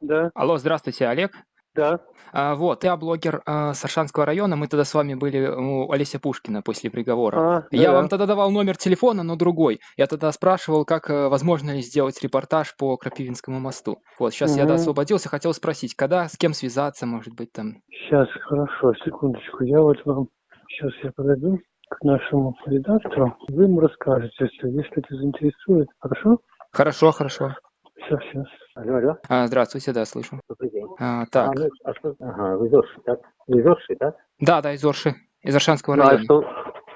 Да, Алло, здравствуйте, Олег. да. А, вот, я блогер а, с Аршанского района. Мы тогда с вами были у Олеся Пушкина после приговора. А, Я да. вам тогда давал номер телефона, но другой. Я тогда спрашивал, как э, возможно ли сделать репортаж по Крапивинскому мосту. Вот, сейчас я да, освободился, хотел спросить, когда, с кем связаться, может быть, там. Сейчас, хорошо, секундочку. Я вот вам сейчас я подойду к нашему редактору. Вы ему расскажете, если, если это заинтересует. Хорошо? Хорошо, хорошо. Сейчас, сейчас. Алло, алло, А, здравствуйте, да, слышу. добрый день. А, А, так, ну, а что? Ага, вы Зорши, так? Вы Зорши, так? да, да, из Орши, из Аршанского Ну, а района. что?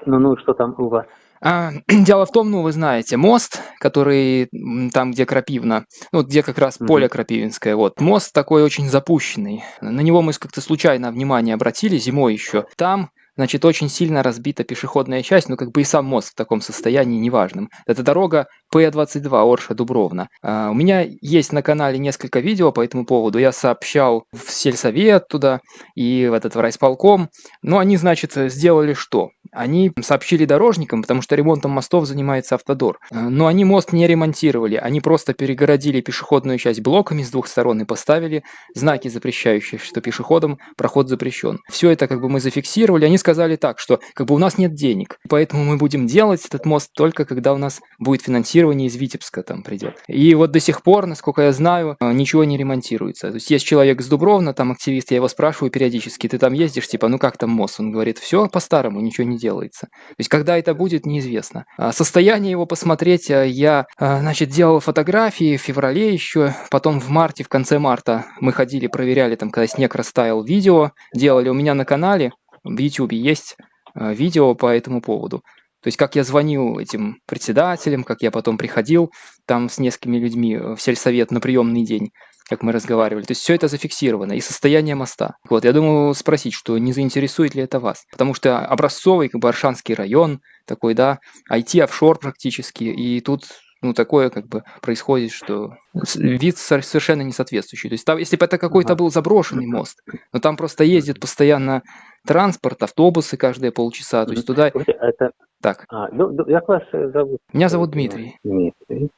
Ну, ну, что там у вас? А, дело в том, ну, вы знаете, мост, который там, где Крапивна, ну, где как раз Мгм. поле Крапивинское, вот, мост такой очень запущенный. На него мы как-то случайно внимание обратили зимой еще. Там, значит, очень сильно разбита пешеходная часть, ну, как бы и сам мост в таком состоянии неважном. Это дорога П-22 Орша-Дубровна. А, у меня есть на канале несколько видео по этому поводу. Я сообщал в сельсовет туда и в этот в райсполком. Но они, значит, сделали что? Они сообщили дорожникам, потому что ремонтом мостов занимается Автодор. Э, Но они мост не ремонтировали, они просто перегородили пешеходную часть блоками с двух сторон и поставили знаки, запрещающие, что пешеходам проход запрещен. Все это как бы мы зафиксировали. Они сказали так, что как бы у нас нет денег, поэтому мы будем делать этот мост только когда у нас будет финансирование из Витебска там придет. И вот до сих пор, насколько я знаю, э, ничего не ремонтируется. То есть есть человек с Дубровна, там активист, я его спрашиваю периодически, ты там ездишь, типа, ну как там мост? Он говорит, все по-старому, ничего не делается. То есть когда это будет, неизвестно. А Состояние его посмотреть э, я, э, значит, делал фотографии в феврале еще, потом в марте, в конце марта мы ходили, проверяли там, когда снег растаял, видео делали у меня на канале, в YouTube есть видео по этому поводу. То есть как я звонил этим председателям, как я потом приходил там с несколькими людьми э, в сельсовет на приемный день, как мы разговаривали. То есть все это зафиксировано, и состояние моста. Вот, я думаю спросить, что не заинтересует ли это вас. Потому что образцовый, как бы, Аршанский район, такой, да, IT-офшор практически, и тут ну, такое как бы происходит, что вид со- совершенно не соответствующий. То есть там, если бы это какой-то был заброшенный мост, но там просто ездит постоянно транспорт, автобусы каждые полчаса, то есть туда... А это... Так, А, ну, як вас зовут? меня зовут Дмитрий. Дмитрий.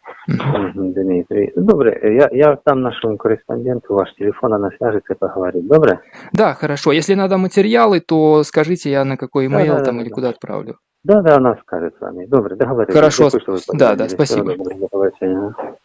Дмитрий. Добре, я, я там нашему кореспонденту ваш телефон, она свяжется и поговорит. Добре? Да, хорошо. Если надо материалы, то скажите, я на какой Да, имейл да, там да, или да. куда отправлю. Да, да, она скажет с вами. Добре, договорились. Хорошо, Дякую, да, да, спасибо.